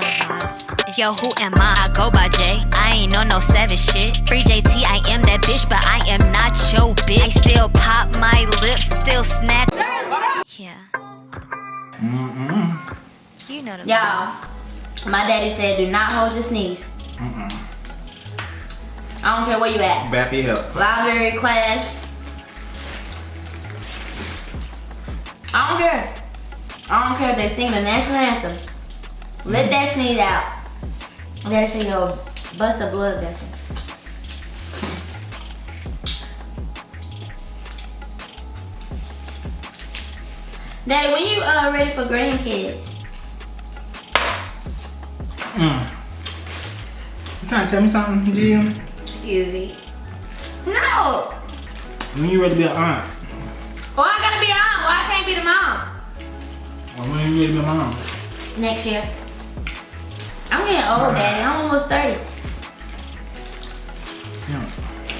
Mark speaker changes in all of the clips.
Speaker 1: know vibes. Yo, who am I? I go by J. I ain't on no savage shit. Free JT, I am that bitch, but I am not your bitch. I still pop my lips, still snatch. Yeah.
Speaker 2: Mm-mm.
Speaker 1: You know the
Speaker 3: Y'all, my daddy said do not hold your sneeze.
Speaker 2: Mm-mm.
Speaker 3: I don't care where you at.
Speaker 2: For your health.
Speaker 3: Library class. I don't care. I don't care if they sing the national anthem. Let that sneeze out. Daddy say yo, bust a blood vessel. Daddy, when you uh ready for grandkids?
Speaker 2: Mm. You trying to tell me something, Jim?
Speaker 3: Excuse me. No.
Speaker 2: When you ready to be an aunt?
Speaker 3: Why I gotta be a aunt? Why I can't be the mom?
Speaker 2: Or when you ready to be a mom?
Speaker 3: Next year. I'm getting old, Daddy. I'm almost 30.
Speaker 2: Yeah.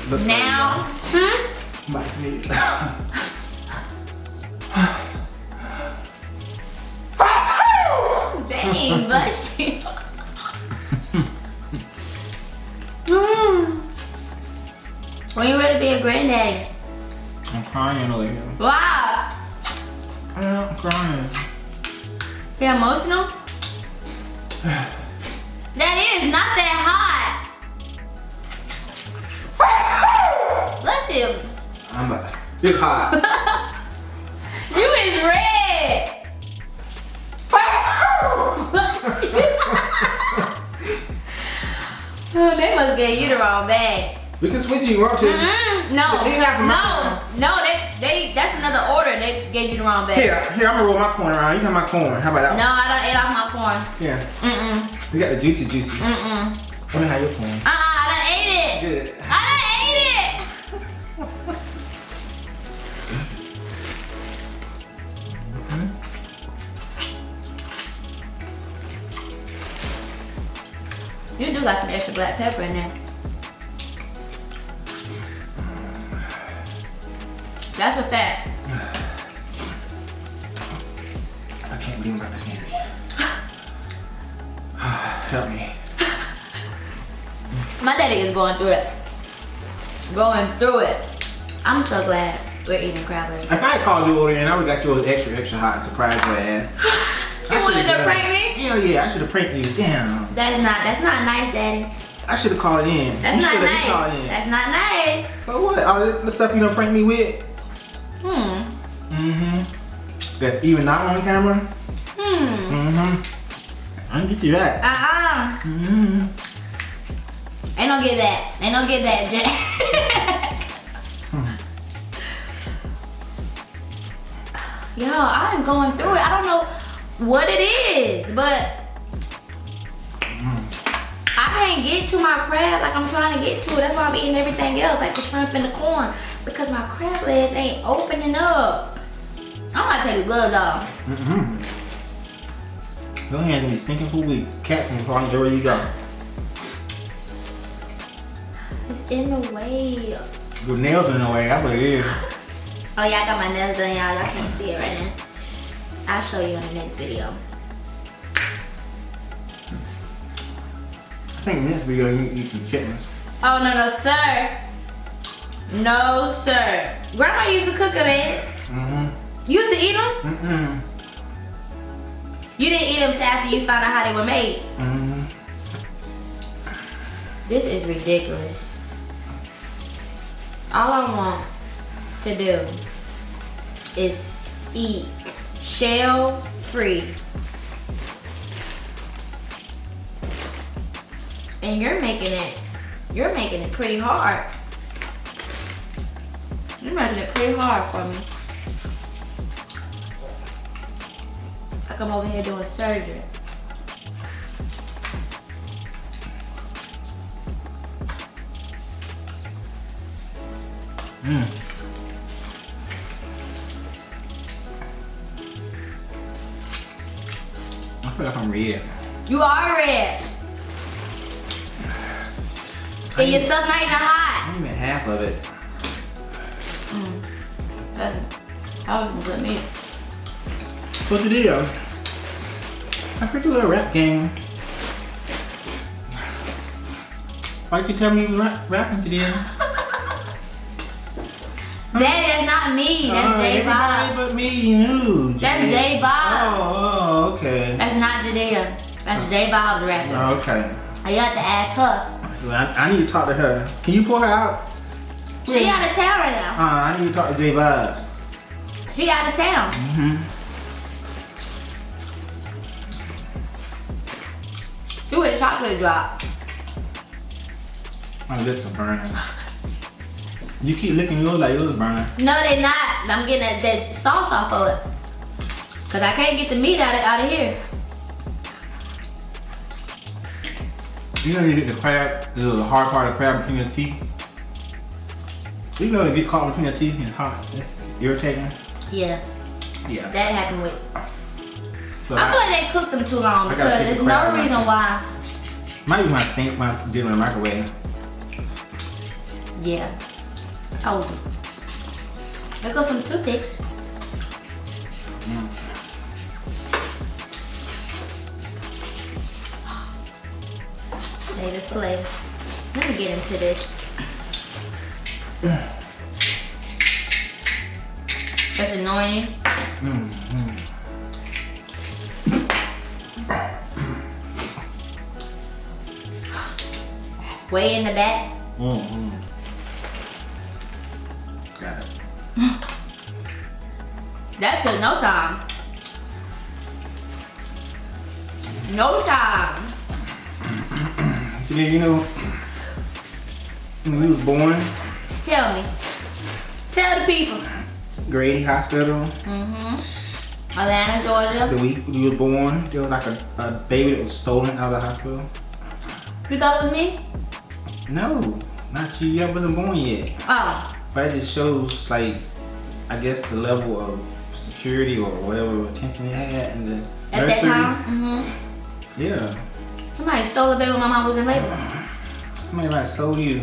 Speaker 2: Look
Speaker 3: Now, hmm?
Speaker 2: I'm about to sneeze.
Speaker 3: Dang, bless you. Hmm. when you ready to be a granddaddy?
Speaker 2: I'm crying over here.
Speaker 3: Why?
Speaker 2: I'm crying.
Speaker 3: You emotional? is not that hot. Bless you.
Speaker 2: I'm to. Big hot.
Speaker 3: You is red. they must get you the wrong bag.
Speaker 2: we can switch you want to.
Speaker 3: Mm-mm, no,
Speaker 2: These are from
Speaker 3: no, no. They, they. That's another order. They gave you the wrong bag.
Speaker 2: Here, here, I'm gonna roll my corn around. You got my corn. How about that?
Speaker 3: No, I don't eat off my corn.
Speaker 2: Yeah.
Speaker 3: Mm-mm,
Speaker 2: You got the juicy juicy.
Speaker 3: mm-mm.
Speaker 2: Let me have your corn.
Speaker 3: Uh-uh, I done ate it.
Speaker 2: Good.
Speaker 3: I done ate it. You do got some extra black pepper in there. That's what that.
Speaker 2: I can't believe I'm about to sneeze Help me.
Speaker 3: My daddy is going through it. Going through it. I'm so glad we're eating crab legs.
Speaker 2: If I had called you over there and I would have got you an extra, extra hot and surprised your ass.
Speaker 3: You wanted to prank me?
Speaker 2: Hell yeah, I should have pranked you. Damn.
Speaker 3: That's not that's not nice, daddy.
Speaker 2: I should have called in.
Speaker 3: That's
Speaker 2: you
Speaker 3: not
Speaker 2: shoulda- called
Speaker 3: nice.
Speaker 2: in.
Speaker 3: That's not nice.
Speaker 2: So what? All the stuff you done prank me with?
Speaker 3: Hmm.
Speaker 2: Mm-hmm. That's even not on camera?
Speaker 3: Hmm.
Speaker 2: Mm-hmm. I you that.
Speaker 3: Uh-uh.
Speaker 2: Mm-hmm.
Speaker 3: Ain't no get that. Ain't no get that, Jack. Yo, I'm going through it. I don't know what it is, but I can't get to my crab like I'm trying to get to it. That's why I'm eating everything else, like the shrimp and the corn, because my crab legs ain't opening up. I'm gonna take the gloves off.
Speaker 2: Mm-hmm. Your hands gonna be stinking for weeks. Cats gonna find where you go.
Speaker 3: It's in the way.
Speaker 2: Your nails in the way, that's what it is.
Speaker 3: Oh yeah, I got my nails done, y'all. Y'all can't see it right now. I'll show you in the next video.
Speaker 2: I think in this video you need to eat some chitlins.
Speaker 3: Oh no no sir. No sir. Grandma used to cook them, man.
Speaker 2: Mm-hmm.
Speaker 3: You used to eat them?
Speaker 2: Mm-hmm.
Speaker 3: You didn't eat them till after you found out how they were made.
Speaker 2: Mm-hmm.
Speaker 3: This is ridiculous. All I want to do is eat shell free. And you're making it, you're making it pretty hard. You're making it pretty hard for me. Like I'm over here doing surgery.
Speaker 2: Mm. I feel like I'm red.
Speaker 3: You are red. And your stuff not even hot.
Speaker 2: I'm even half of it.
Speaker 3: Mm. That that was good meat.
Speaker 2: What you did? I heard you rap game. Why'd you tell me you were rap rapping today?
Speaker 3: Daddy, that's not me. That's
Speaker 2: oh, Jay
Speaker 3: Bob.
Speaker 2: but me, you knew.
Speaker 3: Jay.
Speaker 2: That's
Speaker 3: Jay Bob.
Speaker 2: Oh, oh, okay.
Speaker 3: That's not Jadea. That's oh. Jay Bob the rapper.
Speaker 2: Oh, okay.
Speaker 3: I got to ask her.
Speaker 2: I, I, need to talk to her. Can you pull her out?
Speaker 3: She out of town right now.
Speaker 2: Uh, I need to talk to Jay Bob.
Speaker 3: She out of town.
Speaker 2: Mm hmm
Speaker 3: She with a chocolate drop.
Speaker 2: My lips are burning. You keep licking yours like yours is burning.
Speaker 3: No, they're not. I'm getting that, that sauce off of it. Cause I can't get the meat out of, out of here.
Speaker 2: You know you get the crab, the hard part of the crab between your teeth. You know you get caught between your teeth and it's hot. It's irritating.
Speaker 3: Yeah,
Speaker 2: Yeah.
Speaker 3: that happened with.
Speaker 2: So
Speaker 3: I feel like they cooked them too long
Speaker 2: I
Speaker 3: because there's no reason why.
Speaker 2: might be my stink I did it in the microwave.
Speaker 3: Yeah. Oh. There goes some toothpicks.
Speaker 2: Mm.
Speaker 3: Save it for later. Let me get into this. That's annoying.
Speaker 2: Mm, mm.
Speaker 3: Way in the back.
Speaker 2: Mm, mm. Got it.
Speaker 3: That took no time. No time.
Speaker 2: Yeah, you know, when we was born,
Speaker 3: Tell me. Tell the people.
Speaker 2: Grady Hospital,
Speaker 3: Mm-hmm. Atlanta, Georgia.
Speaker 2: the week we was born, there was like a, a baby that was stolen out of the hospital.
Speaker 3: You thought it was me?
Speaker 2: No, not you. You wasn't born yet.
Speaker 3: Oh.
Speaker 2: But it just shows, like, I guess the level of security or whatever attention it had in the
Speaker 3: At that
Speaker 2: nursery.
Speaker 3: time? Mm-hmm.
Speaker 2: Yeah,
Speaker 3: Somebody stole the baby when my mom was in labor.
Speaker 2: somebody might have stole you.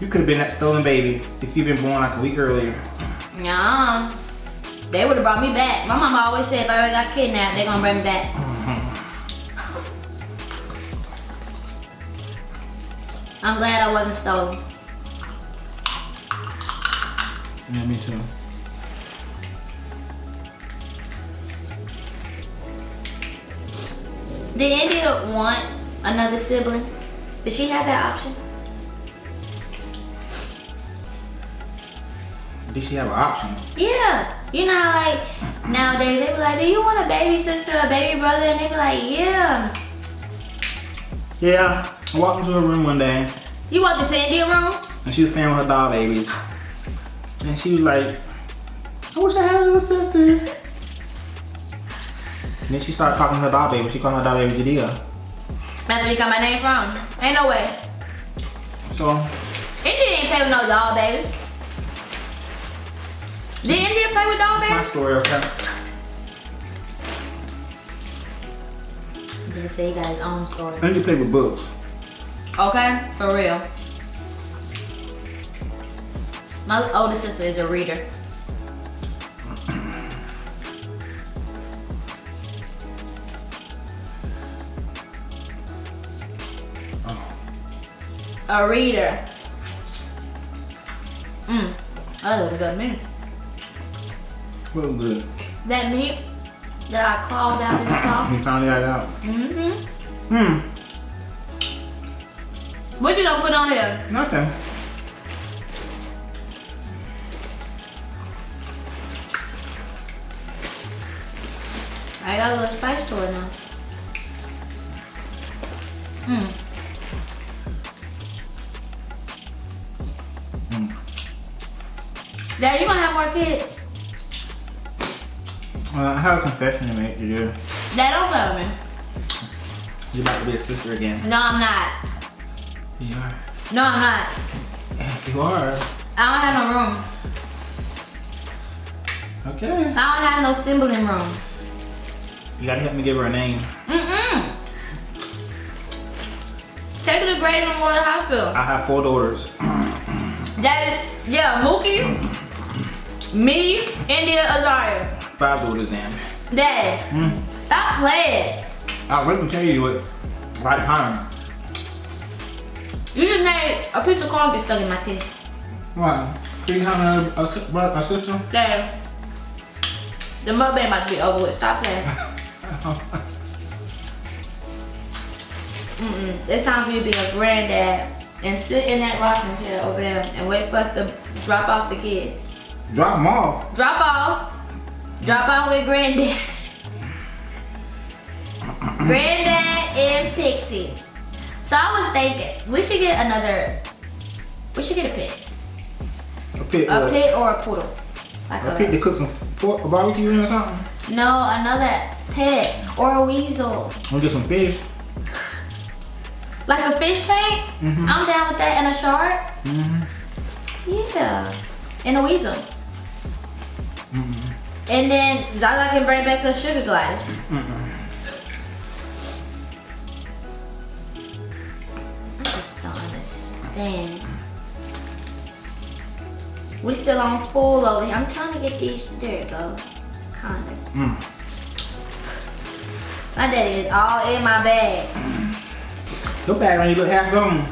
Speaker 2: You could have been that stolen baby if you'd been born like a week earlier.
Speaker 3: Nah. They would have brought me back. My mama always said if I ever got kidnapped, they're gonna bring me back. I'm glad I wasn't stolen.
Speaker 2: Yeah, me too.
Speaker 3: Did India want another sibling? Did she have that option?
Speaker 2: Did she have an option?
Speaker 3: Yeah. You know how like nowadays they be like, do you want a baby sister, a baby brother? And they be like, yeah.
Speaker 2: Yeah, I walked into her room one day
Speaker 3: You walked into India room?
Speaker 2: and she was playing with her doll babies. And she was like, I wish I had a little sister. And then she started talking to her doll baby. She called her doll baby Jadea.
Speaker 3: That's where you got my name from. Ain't no way.
Speaker 2: So,
Speaker 3: India ain't play with no doll babies. Did India play with doll babies?
Speaker 2: my story, okay?
Speaker 3: Didn't say he got his own story.
Speaker 2: I need to play with books.
Speaker 3: Okay, for real. My older sister is a reader. A reader. Mmm, that was good meat.
Speaker 2: Good.
Speaker 3: That meat that I clawed out this claw.
Speaker 2: You finally got it out.
Speaker 3: Mm-hmm.
Speaker 2: Hmm,
Speaker 3: What you gonna put on here?
Speaker 2: nothing.
Speaker 3: I got a little spice to it now. Mmm.
Speaker 2: Mm.
Speaker 3: Dad, you gonna have more kids?
Speaker 2: Uh, I have a confession to make to you.
Speaker 3: Dad, don't love me.
Speaker 2: You're about to be a sister again.
Speaker 3: No, I'm not.
Speaker 2: You are.
Speaker 3: No, I'm not.
Speaker 2: You are.
Speaker 3: I don't have no room.
Speaker 2: Okay.
Speaker 3: I don't have no sibling room.
Speaker 2: You gotta help me give her a name.
Speaker 3: Mm-mm. Take her to Grady Memorial Hospital.
Speaker 2: I have four daughters.
Speaker 3: That is, yeah, Mookie, me, India, Azaria.
Speaker 2: Five daughters then.
Speaker 3: Dad,
Speaker 2: Hmm.
Speaker 3: stop playing.
Speaker 2: I'll really tell you what right time.
Speaker 3: You just made a piece of corn get stuck in my teeth.
Speaker 2: Why? Do you have a, a, a sister?
Speaker 3: Damn. The mukbang about to be over with. Stop playing. Mm-mm. It's time for you to be a granddad and sit in that rocking chair over there and wait for us to drop off the kids.
Speaker 2: Drop them off.
Speaker 3: Drop off. Drop off with granddad. granddad and Pixie. So I was thinking we should get another. We should get a pit.
Speaker 2: A pit.
Speaker 3: A
Speaker 2: what?
Speaker 3: pit or a poodle. Like
Speaker 2: A pit to
Speaker 3: a,
Speaker 2: cook some pork, barbecue in or something.
Speaker 3: no, another pet or a weasel.
Speaker 2: Or get some fish.
Speaker 3: Like a fish tank.
Speaker 2: Mhm.
Speaker 3: I'm down with that and a shark.
Speaker 2: Mm-hmm.
Speaker 3: Yeah. And a weasel.
Speaker 2: Mm-mm.
Speaker 3: And then Zaza can bring back her sugar gliders. Understand. We still on full over here. I'm trying to get these. There it go. Kinda.
Speaker 2: Mm.
Speaker 3: My daddy is all in my bag.
Speaker 2: Your bag only look half gone.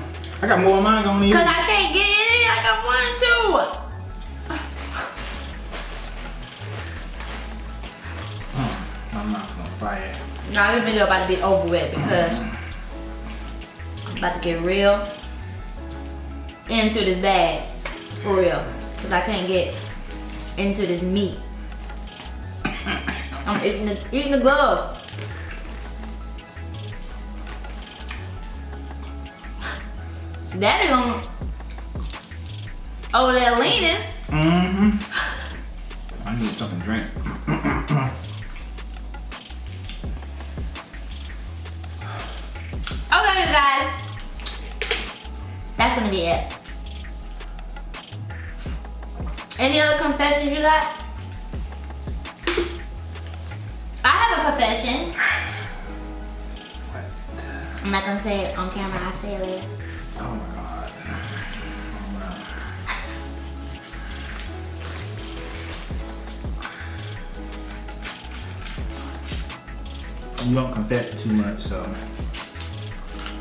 Speaker 2: I got more of mine gone than you.
Speaker 3: Cause I can't get it in I want to.
Speaker 2: My mouth's on fire.
Speaker 3: Nah, this video about to be over with because I'm about to get real into this bag. For real. Cause I can't get into this meat. I'm eating the, eating the gloves. Daddy gonna over there leaning.
Speaker 2: Mm-hmm. I need something to drink.
Speaker 3: Okay, guys. That's gonna be it. Any other confessions you got? I have a confession. I'm not gonna say it on camera. I'll say it later.
Speaker 2: oh my god. Oh my. You don't confess too much, so.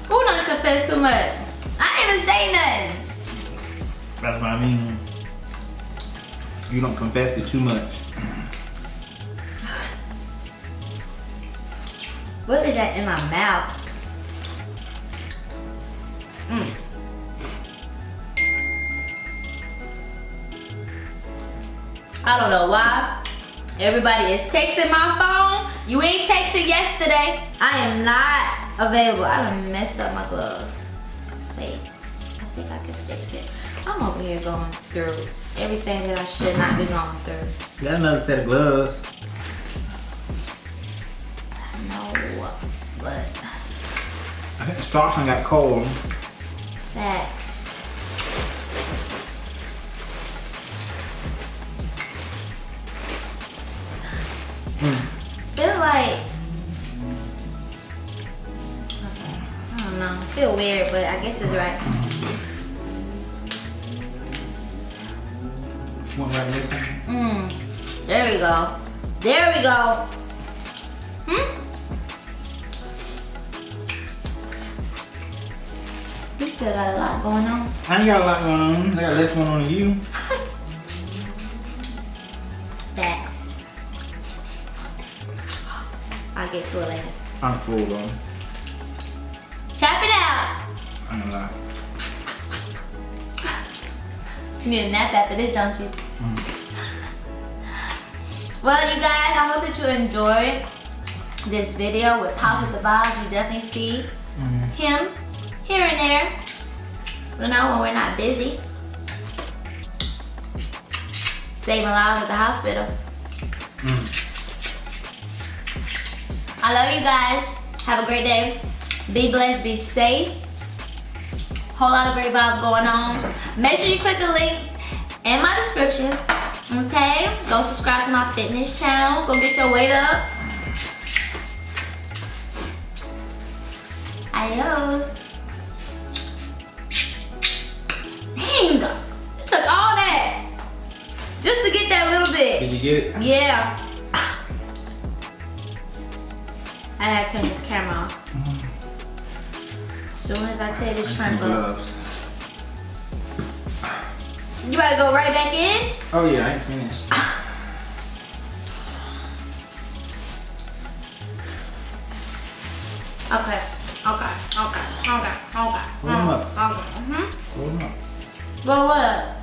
Speaker 3: Who not confess too much? I didn't even say nothing.
Speaker 2: That's what I mean. You don't confess to too much.
Speaker 3: What is that in my mouth? Mm. I don't know why. Everybody is texting my phone. You ain't texting yesterday. I am not available. I done messed up my glove. Wait, I think I can fix it. I'm over here going through everything that I should not be going through.
Speaker 2: Got another set of gloves.
Speaker 3: No, but
Speaker 2: I think the socks done got cold.
Speaker 3: facts.
Speaker 2: Mm.
Speaker 3: Feel like okay, I don't know. Feel weird, but I guess it's right.
Speaker 2: Want this one?
Speaker 3: Mm. There we go. There we go. Hmm? You still got a lot going on.
Speaker 2: I ain't got a lot going on. I got less going on than you.
Speaker 3: Facts. I'll get to it later.
Speaker 2: I'm full though.
Speaker 3: Chop it out.
Speaker 2: I ain't gonna lie.
Speaker 3: You need a nap after this, don't you?
Speaker 2: Mm.
Speaker 3: Well, you guys, I hope that you enjoyed this video with Pops with the vibes. You definitely see
Speaker 2: Mm.
Speaker 3: him here and there. You know, when we're not busy. Saving lives at the hospital.
Speaker 2: Mm.
Speaker 3: I love you guys. Have a great day. Be blessed, be safe. Whole lot of great vibes going on. Make sure you click the links in my description. Okay? Go subscribe to my fitness channel. Go get your weight up. Adios. Dang. It took all that. Just to get that little bit.
Speaker 2: Did you get it?
Speaker 3: Yeah. I had to turn this camera off. Mm-hmm. Soon as I tear this shrimp up. You to go right back in?
Speaker 2: Oh yeah, I ain't finished.
Speaker 3: Okay. Okay. Okay. Okay. Okay.
Speaker 2: Roll 'em up.
Speaker 3: Okay. Mm-hmm.
Speaker 2: Roll them up.
Speaker 3: Go what?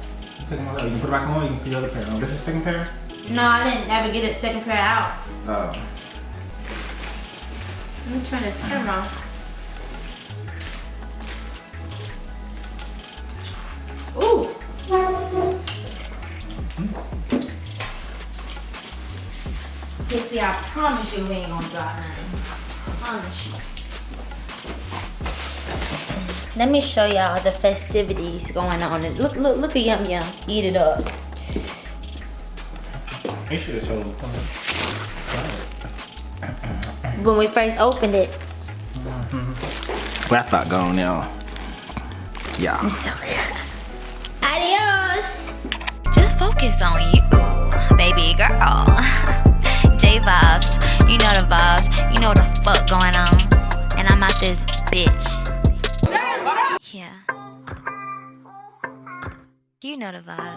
Speaker 2: Take them out. You can put it back on. You can put the other pair on. This is the second pair.
Speaker 3: No, I didn't ever get a second pair out.
Speaker 2: Oh.
Speaker 3: Let me turn this camera on. Ooh. Pixie, I promise you we ain't gonna drop nothing. I promise you. Let me show y'all the festivities going on. Look, look, look at Yum Yum. Eat it up.
Speaker 2: You should have told. me.
Speaker 3: When we first opened it,
Speaker 2: Well, I thought gone now. Yeah.
Speaker 3: so good.
Speaker 1: Focus on you, baby girl. J vibes, you know the vibes, you know what the fuck going on. And I'm out this bitch. Yeah. You know the vibes.